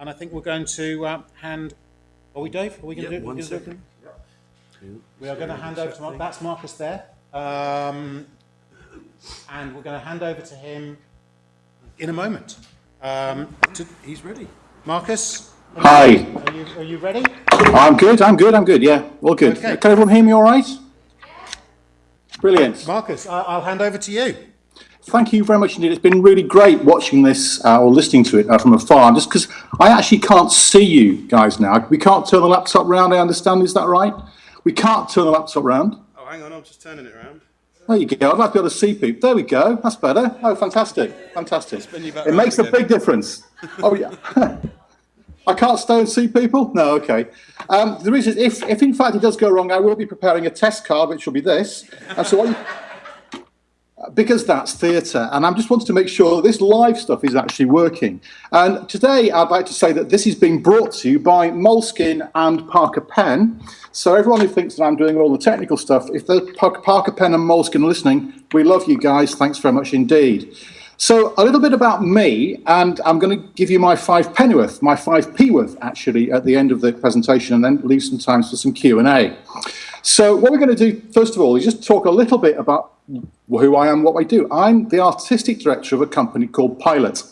And I think we're going to uh, hand. Are we, Dave? Are we going to Yep, do one gonna do- second. We are going to hand over to Mark. That's Marcus there. Um, and we're going to hand over to him in a moment. Um, to, He's ready. Marcus, Hi, are you, are you ready? I'm good, I'm good, I'm good, yeah, all good. Okay. Can everyone hear me all right? Brilliant. Marcus, I, I'll hand over to you. Thank you very much indeed. It's been really great watching this uh, or listening to it uh, from afar, just because I actually can't see you guys now. We can't turn the laptop round, I understand, is that right? We can't turn the laptop round. Oh, hang on, I'm just turning it around. There you go. I'd like to be able to see people. There we go. That's better. Oh, fantastic. Fantastic. Spin you back It makes a big difference. Oh, yeah. I can't stay and see people? No, okay. Um, the reason is, if, if in fact it does go wrong, I will be preparing a test card, which will be this. And so what you, because that's theatre, and I just wanted to make sure that this live stuff is actually working. And today, I'd like to say that this is being brought to you by Moleskine and Parker Pen. So everyone who thinks that I'm doing all the technical stuff, if the Parker, Pen and Moleskine listening, we love you guys. Thanks very much indeed. So a little bit about me, and I'm going to give you my five pennyworth, my five p worth actually, at the end of the presentation, and then leave some time for some Q and A. So what we're going to do first of all is just talk a little bit about who I am, what I do. I'm the artistic director of a company called Pilot.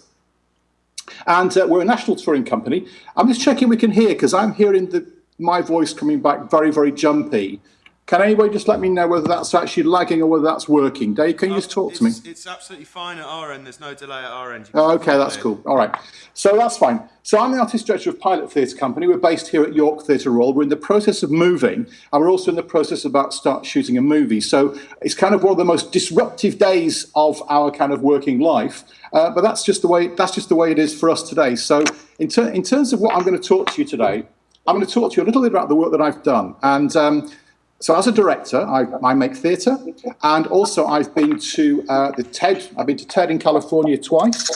And uh, we're a national touring company. I'm just checking we can hear because I'm hearing the, my voice coming back very, very jumpy. Can anybody just let me know whether that's actually lagging or whether that's working? Dave, can you just talk to me? It's, it's absolutely fine at our end. There's no delay at our end. Oh, okay, that's it. cool. All right. So that's fine. So I'm the artist director of Pilot Theatre Company. We're based here at York Theatre Royal. We're in the process of moving, and we're also in the process of about start shooting a movie. So it's kind of one of the most disruptive days of our kind of working life. Uh, but that's just the way that's just the way it is for us today. So in, ter- in terms of what I'm going to talk to you today, I'm going to talk to you a little bit about the work that I've done. And um, so as a director, I, I make theatre, and also I've been to uh, the TED. I've been to TED in California twice.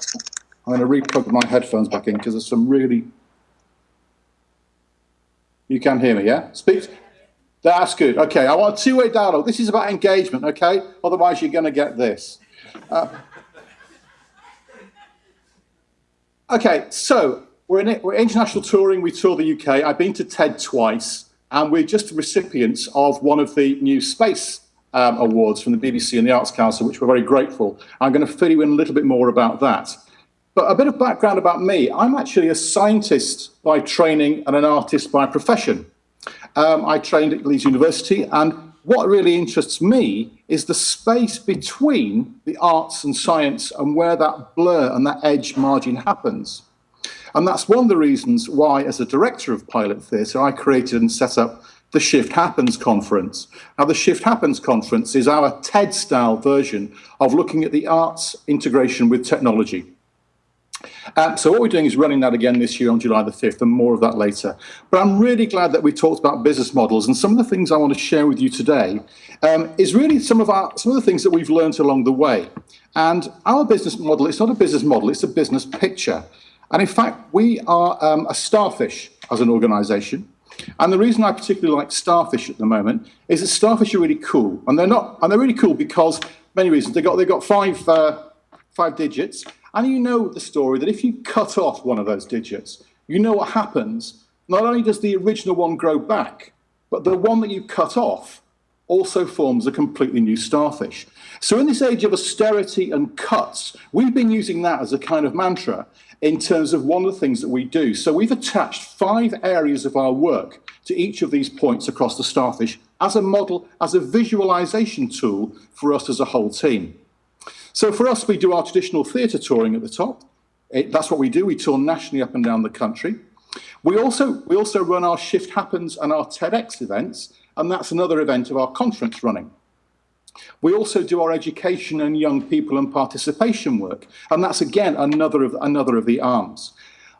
I'm going to re-plug my headphones back in because there's some really. You can hear me, yeah? Speak. That's good. Okay, I want a two-way dialogue. This is about engagement, okay? Otherwise, you're going to get this. Uh, okay, so we're, in, we're international touring. We tour the UK. I've been to TED twice, and we're just recipients of one of the new space um, awards from the BBC and the Arts Council, which we're very grateful. I'm going to fill you in a little bit more about that. But a bit of background about me. I'm actually a scientist by training and an artist by profession. Um, I trained at Leeds University, and what really interests me is the space between the arts and science and where that blur and that edge margin happens. And that's one of the reasons why, as a director of Pilot Theatre, I created and set up the Shift Happens conference. Now, the Shift Happens conference is our TED style version of looking at the arts integration with technology. Um, so what we're doing is running that again this year on July the 5th and more of that later. But I'm really glad that we talked about business models and some of the things I want to share with you today um, is really some of our some of the things that we've learned along the way. And our business model, it's not a business model, it's a business picture. And in fact, we are um, a starfish as an organization. And the reason I particularly like starfish at the moment is that starfish are really cool. And they're not, and they're really cool because many reasons. They got they got five uh, five digits, and you know the story that if you cut off one of those digits, you know what happens. Not only does the original one grow back, but the one that you cut off also forms a completely new starfish. So in this age of austerity and cuts, we've been using that as a kind of mantra in terms of one of the things that we do. So we've attached five areas of our work to each of these points across the starfish as a model, as a visualization tool for us as a whole team. So for us, we do our traditional theatre touring at the top. It, that's what we do. We tour nationally up and down the country. We also, we also run our Shift Happens and our TEDx events, and that's another event of our conference running. We also do our education and young people and participation work, and that's again another of, another of the arms.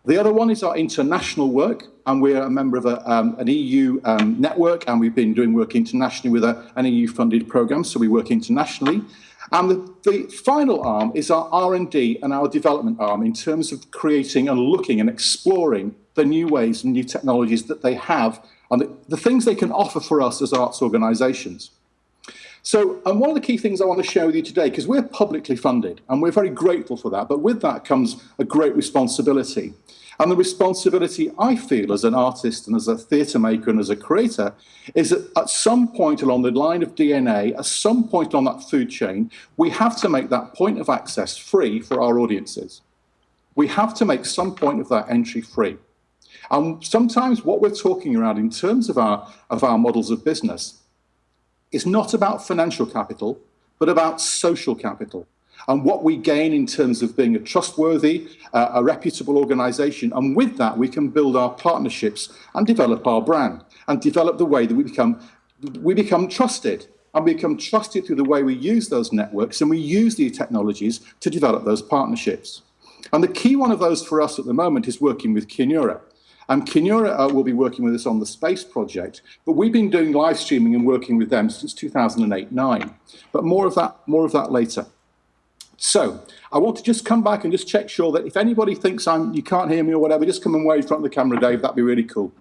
The other one is our international work, and we're a member of a, um, an EU um, network, and we've been doing work internationally with a, an EU-funded program, so we work internationally. And the, the final arm is our R&D and our development arm in terms of creating and looking and exploring the new ways and new technologies that they have and the, the things they can offer for us as arts organisations. So, and one of the key things I want to share with you today, because we're publicly funded and we're very grateful for that, but with that comes a great responsibility. And the responsibility I feel as an artist and as a theatre maker and as a creator is that at some point along the line of DNA, at some point on that food chain, we have to make that point of access free for our audiences. We have to make some point of that entry free. And sometimes what we're talking around in terms of our, of our models of business is not about financial capital, but about social capital and what we gain in terms of being a trustworthy, uh, a reputable organization. And with that, we can build our partnerships and develop our brand and develop the way that we become, we become trusted and we become trusted through the way we use those networks and we use these technologies to develop those partnerships. And the key one of those for us at the moment is working with Kinura. And Kinura uh, will be working with us on the space project, but we've been doing live streaming and working with them since 2008-9. But more of that, more of that later. So I want to just come back and just check sure that if anybody thinks I'm, you can't hear me or whatever, just come and wave in front of the camera, Dave. That'd be really cool.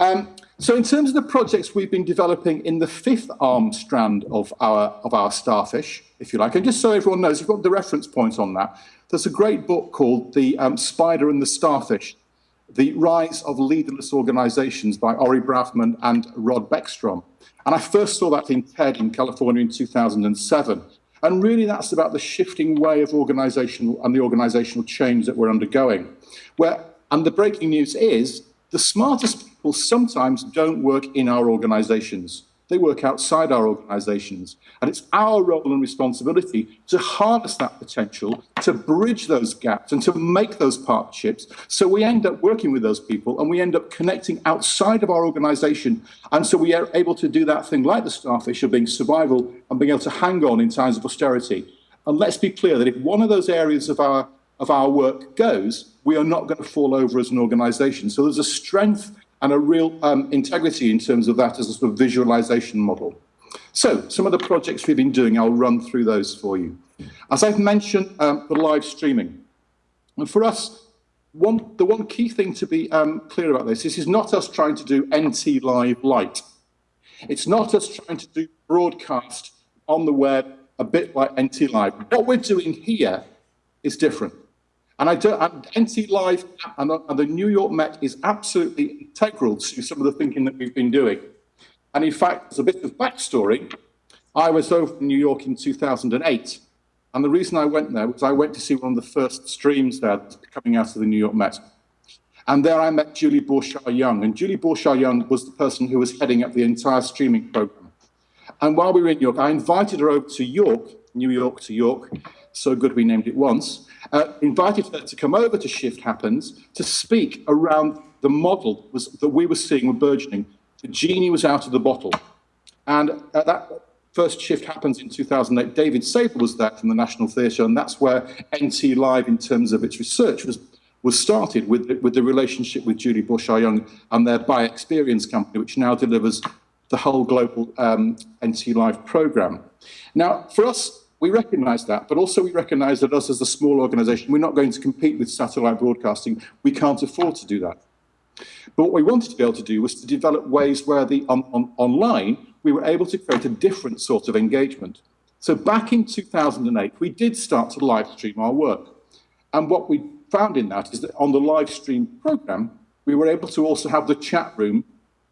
Um, so in terms of the projects we've been developing in the fifth arm strand of our, of our starfish, if you like, and just so everyone knows, you've got the reference point on that, there's a great book called The um, Spider and the Starfish, The Rise of Leaderless Organizations by Ori Brafman and Rod Beckstrom. And I first saw that in TED in California in 2007. And really that's about the shifting way of organizational and the organizational change that we're undergoing. Where, and the breaking news is the smartest people sometimes don't work in our organizations. They work outside our organizations. And it's our role and responsibility to harness that potential, to bridge those gaps and to make those partnerships. So we end up working with those people and we end up connecting outside of our organization. And so we are able to do that thing like the starfish of being survival and being able to hang on in times of austerity. And let's be clear that if one of those areas of our, of our work goes, we are not going to fall over as an organization. So there's a strength and a real um, integrity in terms of that as a sort of visualization model. So some of the projects we've been doing, I'll run through those for you. As I've mentioned, um, the live streaming. And for us, one, the one key thing to be um, clear about this, this is not us trying to do NT Live Light. It's not us trying to do broadcast on the web a bit like NT Live. What we're doing here is different. And I do, and NT Live and the, and the New York Met is absolutely integral to some of the thinking that we've been doing. And in fact, as a bit of backstory, I was over in New York in 2008. And the reason I went there was I went to see one of the first streams there coming out of the New York Met. And there I met Julie Borchard-Young. And Julie Borchard-Young was the person who was heading up the entire streaming program. And while we were in York, I invited her over to York, New York to York, so good we named it once, uh, invited her to come over to Shift Happens to speak around the model was, that we were seeing with burgeoning. The genie was out of the bottle. And at that first shift happens in 2008, David Sabel was there from the National Theatre, and that's where NT Live, in terms of its research, was, was started with, with the relationship with Julie Borchard-Young and their By Experience company, which now delivers the whole global um, NT Live programme. Now, for us, we recognise that, but also we recognise that us as a small organisation, we're not going to compete with satellite broadcasting. We can't afford to do that. But what we wanted to be able to do was to develop ways where the on, on, online, we were able to create a different sort of engagement. So back in 2008, we did start to live stream our work. And what we found in that is that on the live stream program, we were able to also have the chat room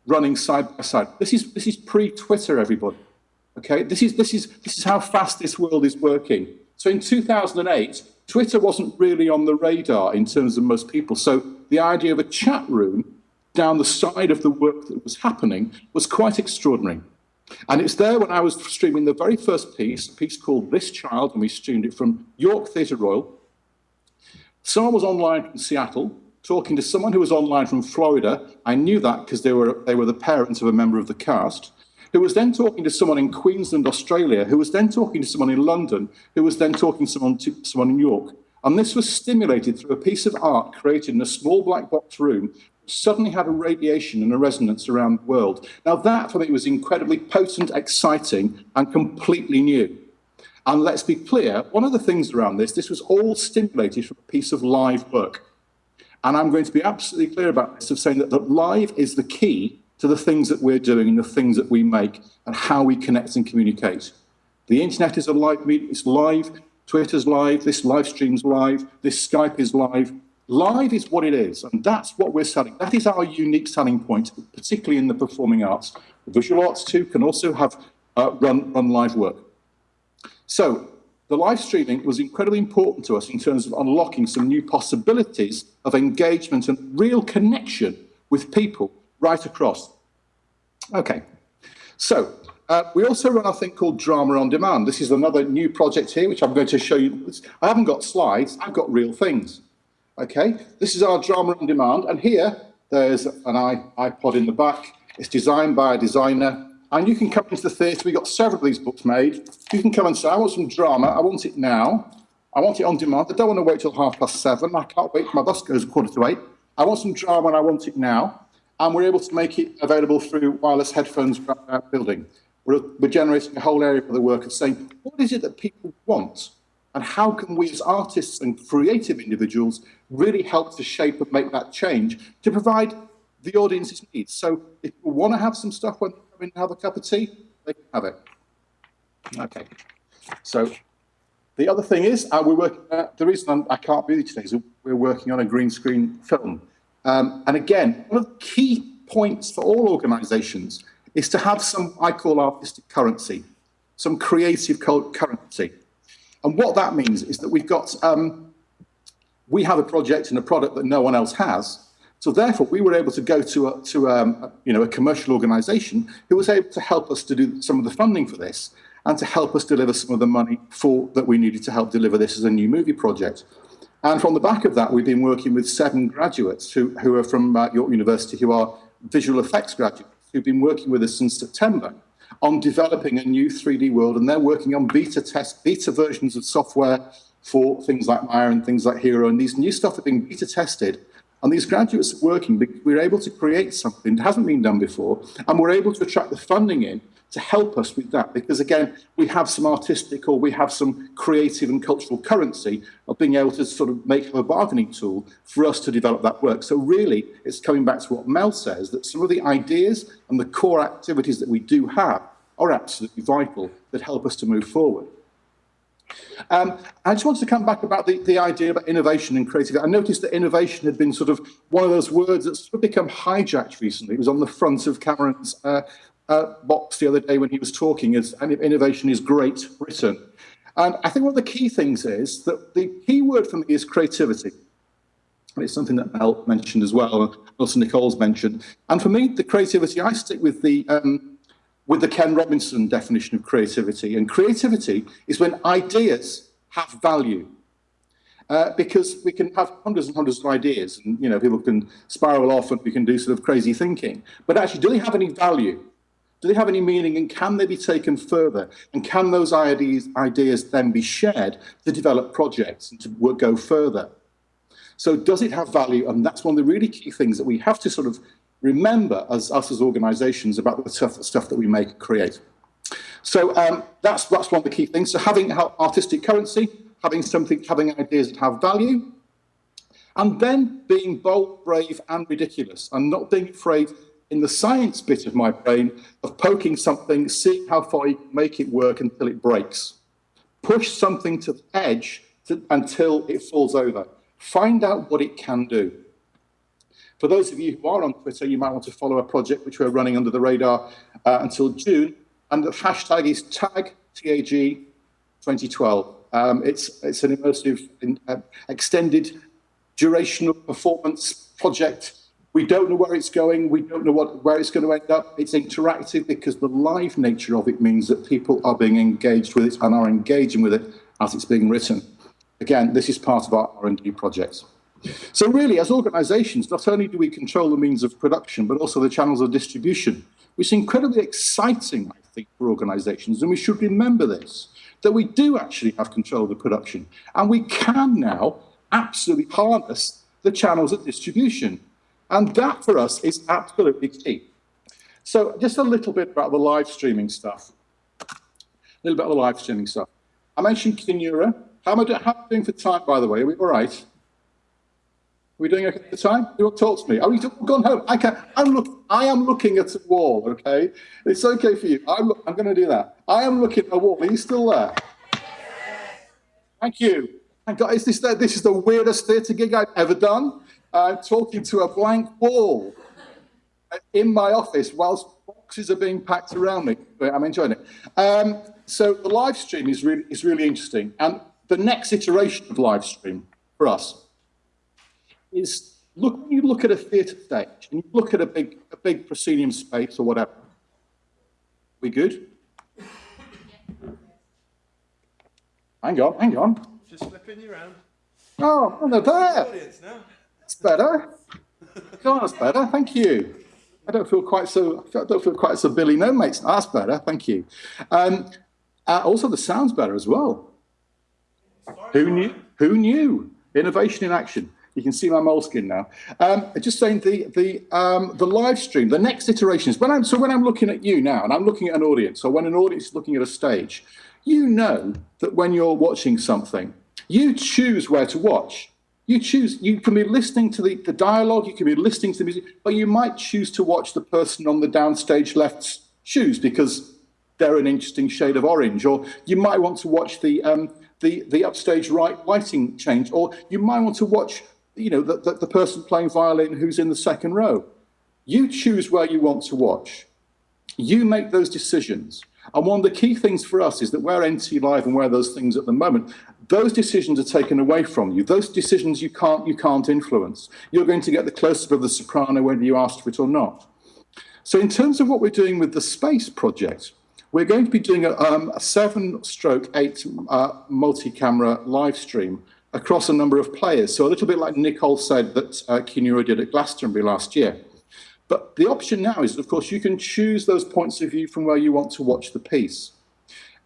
running side by side. This is, this is pre-Twitter, everybody. Okay, this is, this, is, this is how fast this world is working. So in 2008, Twitter wasn't really on the radar in terms of most people. So the idea of a chat room down the side of the work that was happening was quite extraordinary. And it's there when I was streaming the very first piece, a piece called This Child, and we streamed it from York Theatre Royal. Someone was online from Seattle, talking to someone who was online from Florida. I knew that because they were, they were the parents of a member of the cast who was then talking to someone in Queensland, Australia, who was then talking to someone in London, who was then talking to someone, to someone in York. And this was stimulated through a piece of art created in a small black box room suddenly had a radiation and a resonance around the world. Now that for me was incredibly potent, exciting and completely new. And let's be clear, one of the things around this, this was all stimulated from a piece of live work. And I'm going to be absolutely clear about this of saying that, that live is the key to the things that we're doing and the things that we make and how we connect and communicate. The internet is a live media, it's live, Twitter's live, this live stream's live, this Skype is live. Live is what it is, and that's what we're selling. That is our unique selling point, particularly in the performing arts. Visual arts too can also have uh, run, run live work. So the live streaming was incredibly important to us in terms of unlocking some new possibilities of engagement and real connection with people right across. Okay, so uh, we also run a thing called Drama on Demand. This is another new project here, which I'm going to show you. I haven't got slides, I've got real things. Okay, this is our Drama on Demand, and here there's an iPod in the back. It's designed by a designer and you can come into the theatre. We've got several of these books made. You can come and say, I want some drama. I want it now. I want it on demand. I don't want to wait till half past seven. I can't wait. My bus goes quarter to eight. I want some drama and I want it now. And we're able to make it available through wireless headphones throughout our building. We're, we're generating a whole area for the work of saying, what is it that people want? And how can we as artists and creative individuals really help to shape and make that change to provide the audience's needs? So if you want to have some stuff when come in and have a cup of tea, they can have it. Okay. So the other thing is, uh, we're working, uh, the reason I'm, I can not be today is we're working on a green screen film. Um, and again, one of the key points for all organizations is to have some, I call artistic currency, some creative currency. And what that means is that we've got, um, we have a project and a product that no one else has, so therefore, we were able to go to a, to um, you know, a commercial organization who was able to help us to do some of the funding for this and to help us deliver some of the money for that we needed to help deliver this as a new movie project. And from the back of that, we've been working with seven graduates who, who are from uh, York University, who are visual effects graduates, who've been working with us since September on developing a new 3D world. And they're working on beta test, beta versions of software for things like Maya and things like Hero. And these new stuff are being beta tested and these graduates are working because we're able to create something that hasn't been done before, and we're able to attract the funding in to help us with that. Because again, we have some artistic or we have some creative and cultural currency of being able to sort of make a bargaining tool for us to develop that work. So really, it's coming back to what Mel says, that some of the ideas and the core activities that we do have are absolutely vital that help us to move forward. Um, I just wanted to come back about the, the idea about innovation and creativity. I noticed that innovation had been sort of one of those words that's sort of become hijacked recently. It was on the front of Cameron's uh, uh, box the other day when he was talking as innovation is great Britain. And I think one of the key things is that the key word for me is creativity. It's something that Mel mentioned as well, and also Nicole's mentioned. And for me, the creativity, I stick with the um, with the Ken Robinson definition of creativity. And creativity is when ideas have value. Uh, because we can have hundreds and hundreds of ideas and you know people can spiral off and we can do sort of crazy thinking but actually do they have any value do they have any meaning and can they be taken further and can those ideas ideas then be shared to develop projects and to go further so does it have value and that's one of the really key things that we have to sort of remember as us as organizations about the tough stuff that we make and create. So um, that's, that's one of the key things. So having artistic currency, having something, having ideas that have value, and then being bold, brave, and ridiculous, and not being afraid in the science bit of my brain of poking something, seeing how far you can make it work until it breaks. Push something to the edge to, until it falls over. Find out what it can do. For those of you who are on Twitter, you might want to follow a project which we're running under the radar uh, until June, and the hashtag is tag TAG 2012. Um, it's, it's an immersive, in, uh, extended durational performance project. We don't know where it's going. We don't know what, where it's going to end up. It's interactive because the live nature of it means that people are being engaged with it and are engaging with it as it's being written. Again, this is part of our R&D projects. So really, as organizations, not only do we control the means of production, but also the channels of distribution, which is incredibly exciting, I think, for organizations. And we should remember this, that we do actually have control of the production. And we can now absolutely harness the channels of distribution. And that for us is absolutely key. So just a little bit about the live streaming stuff. A little bit of the live streaming stuff. I mentioned Kinura. How am I, do, how am I doing for time, by the way? Are we all right? Are we doing okay for time? You want to talk to me? Are we gone home? I can I'm look. I am looking at a wall. Okay, it's okay for you. I'm. I'm going to do that. I am looking at a wall. Are you still there? Thank you. Thank God. Is this the, this is the weirdest theatre gig I've ever done? I'm talking to a blank wall in my office whilst boxes are being packed around me. But I'm enjoying it. Um, so the live stream is really is really interesting, and the next iteration of live stream for us is look when you look at a theatre stage and you look at a big a big proscenium space or whatever. We good? Hang on, hang on. Just flipping you around. Oh, oh they're there. Audience now. That's better. God, that's better. Thank you. I don't feel quite so. I don't feel quite so Billy No mates. That's better. Thank you. Um, uh, also, the sound's better as well. Who knew? Who knew? Innovation in action. You can see my moleskin now. Um, just saying the the um, the live stream. The next iteration is when I'm so when I'm looking at you now, and I'm looking at an audience, or when an audience is looking at a stage, you know that when you're watching something, you choose where to watch. You choose, you can be listening to the, the dialogue, you can be listening to the music, but you might choose to watch the person on the downstage left's shoes because they're an interesting shade of orange, or you might want to watch the, um, the, the upstage right lighting change, or you might want to watch you know, the, the, the person playing violin who's in the second row. You choose where you want to watch. You make those decisions. And one of the key things for us is that where NT Live and where those things at the moment, those decisions are taken away from you. Those decisions you can't, you can't influence. You're going to get the close-up of the soprano whether you asked for it or not. So in terms of what we're doing with the space project, we're going to be doing a, um, a seven stroke eight uh, multi-camera live stream across a number of players. So a little bit like Nicole said that uh, Kinura did at Glastonbury last year. But the option now is, of course, you can choose those points of view from where you want to watch the piece.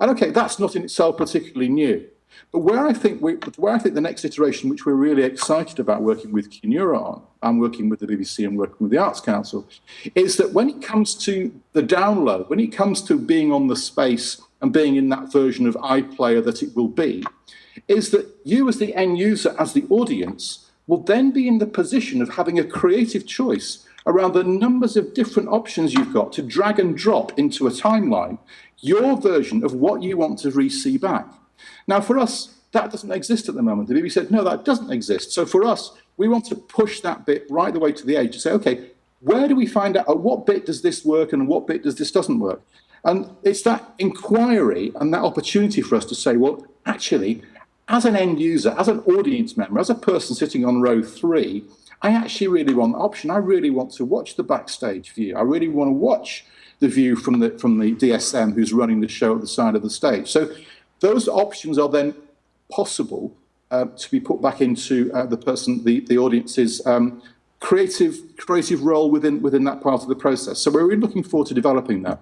And okay, that's not in itself particularly new. But where I think we, where I think the next iteration, which we're really excited about working with Kinura on, and working with the BBC and working with the Arts Council, is that when it comes to the download, when it comes to being on the space and being in that version of iPlayer that it will be, is that you as the end user, as the audience, will then be in the position of having a creative choice around the numbers of different options you've got to drag and drop into a timeline, your version of what you want to re-see back. Now, for us, that doesn't exist at the moment. The BBC said, no, that doesn't exist. So for us, we want to push that bit right the way to the edge to say, okay, where do we find out at what bit does this work and what bit does this doesn't work? And it's that inquiry and that opportunity for us to say, well, actually, as an end user, as an audience member, as a person sitting on row three, I actually really want the option. I really want to watch the backstage view. I really want to watch the view from the from the DSM who's running the show at the side of the stage. So those options are then possible uh, to be put back into uh, the person, the, the audience's um, creative creative role within within that part of the process. So we're really looking forward to developing that.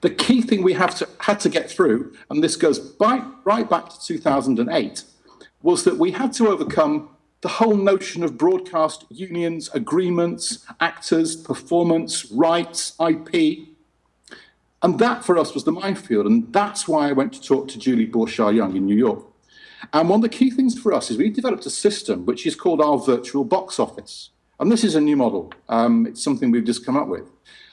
The key thing we have to had to get through, and this goes by, right back to 2008, was that we had to overcome the whole notion of broadcast unions, agreements, actors, performance, rights, IP. And that for us was the minefield. And that's why I went to talk to Julie Borchard Young in New York. And one of the key things for us is we developed a system which is called our virtual box office. And this is a new model. Um, it's something we've just come up with.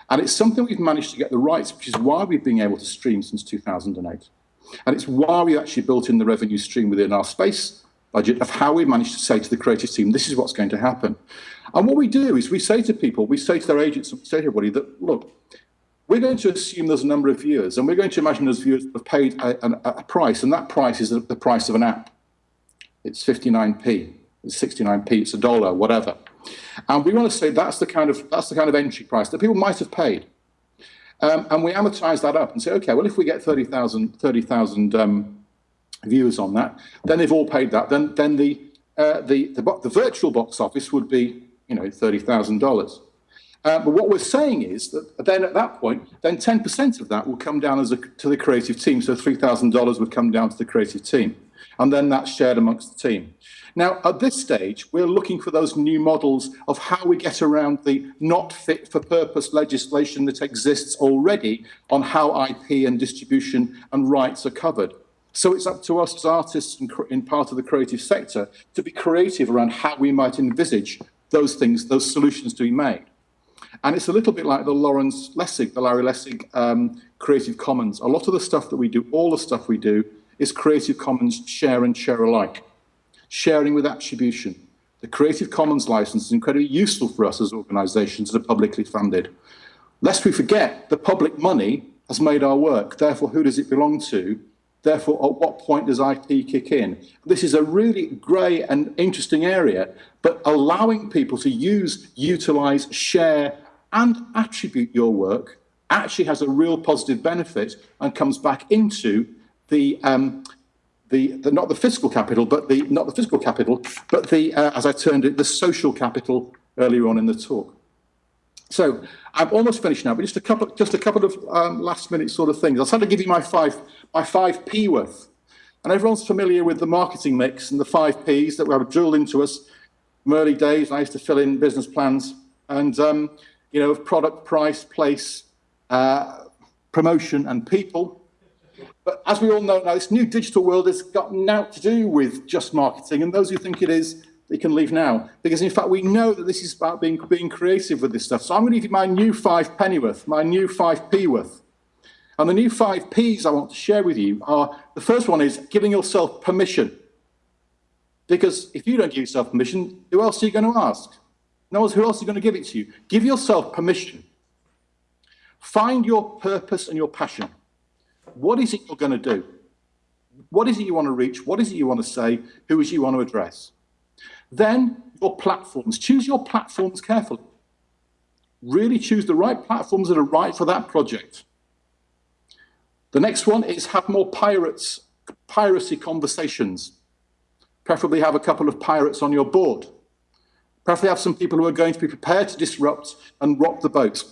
And it's something we've managed to get the rights, which is why we've been able to stream since 2008. And it's why we actually built in the revenue stream within our space budget of how we managed to say to the creative team, this is what's going to happen. And what we do is we say to people, we say to their agents, we say to everybody that, look, we're going to assume there's a number of viewers, and we're going to imagine those viewers have paid a, a, a price, and that price is the price of an app. It's 59p, it's 69p, it's a dollar, whatever. And we want to say that's the kind of that's the kind of entry price that people might have paid. Um, and we amortize that up and say, okay, well, if we get 30,000 30, um, viewers on that, then they've all paid that. Then then the uh, the, the, the virtual box office would be you know thirty thousand uh. But what we're saying is that then at that point, then 10% of that will come down as a, to the creative team. So $3,000 would come down to the creative team. and then that's shared amongst the team. Now, at this stage, we're looking for those new models of how we get around the not fit for purpose legislation that exists already on how IP and distribution and rights are covered. So it's up to us as artists and in part of the creative sector to be creative around how we might envisage those things, those solutions to be made. And it's a little bit like the Lawrence Lessig, the Larry Lessig um, Creative Commons. A lot of the stuff that we do, all the stuff we do, is Creative Commons share and share alike sharing with attribution. The Creative Commons license is incredibly useful for us as organisations that are publicly funded. Lest we forget, the public money has made our work. Therefore, who does it belong to? Therefore, at what point does IP kick in? This is a really grey and interesting area, but allowing people to use, utilise, share and attribute your work actually has a real positive benefit and comes back into the um, the, the, not the fiscal capital, but the not the fiscal capital, but the uh, as I turned it, the social capital earlier on in the talk. So I'm almost finished now, but just a couple, just a couple of um, last minute sort of things. I'll try to give you my five, my five P worth, and everyone's familiar with the marketing mix and the five Ps that were drilled into us from early days. I used to fill in business plans, and um, you know, of product, price, place, uh, promotion, and people. But as we all know now, this new digital world has got naught to do with just marketing. And those who think it is, they can leave now. Because in fact, we know that this is about being, being creative with this stuff. So I'm going to give you my new five pennyworth, my new five p worth. And the new five P's I want to share with you are, the first one is giving yourself permission. Because if you don't give yourself permission, who else are you going to ask? No one, who else is going to give it to you? Give yourself permission. Find your purpose and your passion. What is it you're going to do? What is it you want to reach? What is it you want to say? Who is you want to address? Then your platforms. Choose your platforms carefully. Really choose the right platforms that are right for that project. The next one is have more pirates, piracy conversations. Preferably have a couple of pirates on your board. Preferably have some people who are going to be prepared to disrupt and rock the boat.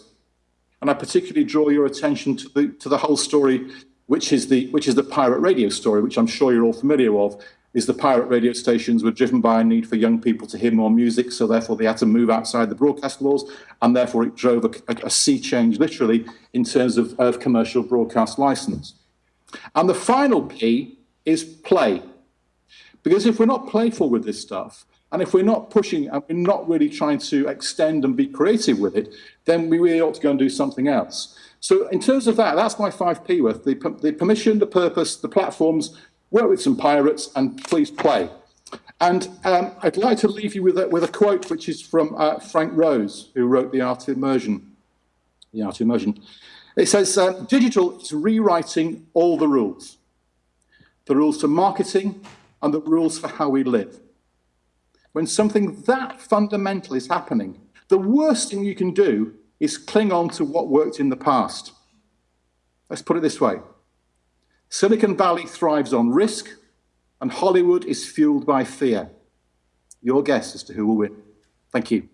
And I particularly draw your attention to the, to the whole story which is the which is the pirate radio story, which I'm sure you're all familiar of, is the pirate radio stations were driven by a need for young people to hear more music, so therefore they had to move outside the broadcast laws, and therefore it drove a, a, a sea change, literally, in terms of, of commercial broadcast license. And the final P is play. Because if we're not playful with this stuff, and if we're not pushing and we're not really trying to extend and be creative with it, then we really ought to go and do something else. So in terms of that, that's my 5P worth. The, the permission, the purpose, the platforms, work with some pirates, and please play. And um, I'd like to leave you with a, with a quote which is from uh, Frank Rose, who wrote The Art of Immersion. The Art of Immersion. It says, uh, digital is rewriting all the rules. The rules for marketing and the rules for how we live. When something that fundamental is happening, the worst thing you can do is cling on to what worked in the past. Let's put it this way. Silicon Valley thrives on risk, and Hollywood is fueled by fear. Your guess as to who will win. Thank you.